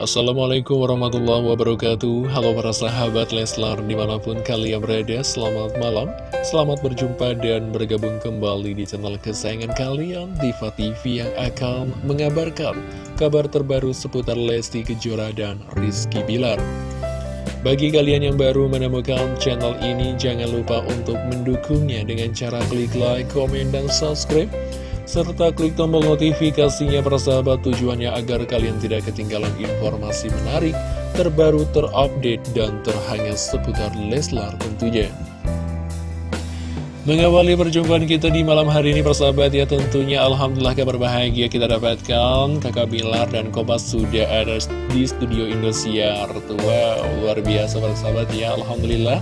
Assalamualaikum warahmatullahi wabarakatuh. Halo para sahabat Leslar di mana pun kalian berada Selamat malam. Selamat berjumpa dan bergabung kembali di channel kesayangan kalian Diva TV yang akan mengabarkan Kabar terbaru seputar Lesti Kejora dan Rizky Bilar. Bagi kalian yang baru menemukan channel ini, jangan lupa untuk mendukungnya dengan cara klik like, komen, dan subscribe serta klik tombol notifikasinya persahabat tujuannya agar kalian tidak ketinggalan informasi menarik, terbaru, terupdate, dan terhangat seputar Leslar tentunya. Mengawali perjumpaan kita di malam hari ini persahabat ya tentunya Alhamdulillah kabar bahagia kita dapatkan. Kakak Bilar dan Kompas sudah ada di studio Indosiar. Wow luar biasa persahabat ya Alhamdulillah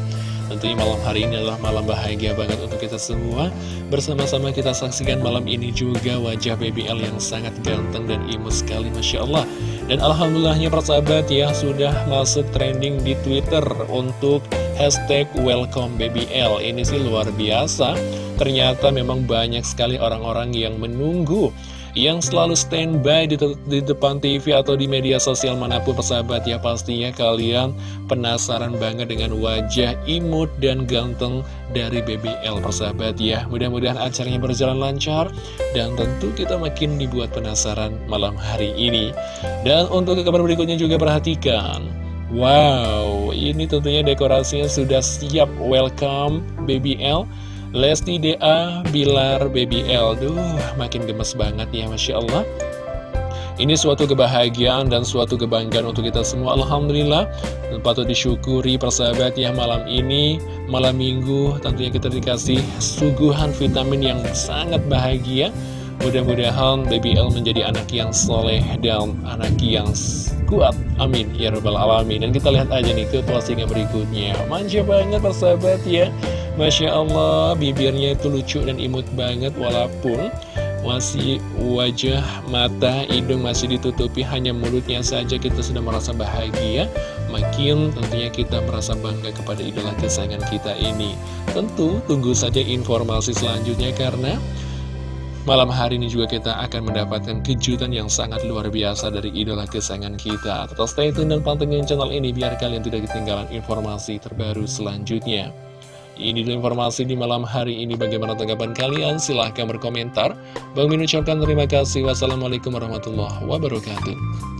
Tentunya malam hari ini adalah malam bahagia banget untuk kita semua. Bersama-sama kita saksikan malam ini juga wajah BBL yang sangat ganteng dan imut sekali Masya Allah. Dan Alhamdulillahnya persahabat ya sudah masuk trending di Twitter untuk hashtag welcome BBL Ini sih luar biasa. Ternyata memang banyak sekali orang-orang yang menunggu yang selalu standby di, di depan TV atau di media sosial mana pun persahabat ya pastinya kalian penasaran banget dengan wajah imut dan ganteng dari BBL persahabat ya. Mudah-mudahan acaranya berjalan lancar dan tentu kita makin dibuat penasaran malam hari ini. Dan untuk kabar berikutnya juga perhatikan. Wow, ini tentunya dekorasinya sudah siap. Welcome BBL Lesti DA, Bilar, Baby L. Duh, makin gemes banget ya Masya Allah. Ini suatu kebahagiaan dan suatu kebanggaan untuk kita semua Alhamdulillah. Dan Patut disyukuri persahabat ya malam ini Malam minggu tentunya kita dikasih suguhan vitamin yang sangat bahagia Mudah-mudahan Baby L menjadi anak yang soleh dan anak yang kuat. Amin. Ya rabbal alamin. Dan kita lihat aja nih ke postingan berikutnya. Manja banget persahabat ya. Masya Allah, bibirnya itu lucu dan imut banget walaupun masih wajah, mata, hidung masih ditutupi hanya mulutnya saja kita sudah merasa bahagia. Makin tentunya kita merasa bangga kepada idola kesayangan kita ini. Tentu tunggu saja informasi selanjutnya karena malam hari ini juga kita akan mendapatkan kejutan yang sangat luar biasa dari idola kesayangan kita tetap stay tune dan pantengin channel ini biar kalian tidak ketinggalan informasi terbaru selanjutnya ini dulu informasi di malam hari ini. Bagaimana tanggapan kalian? Silahkan berkomentar. Bang Min ucapkan terima kasih. Wassalamualaikum warahmatullahi wabarakatuh.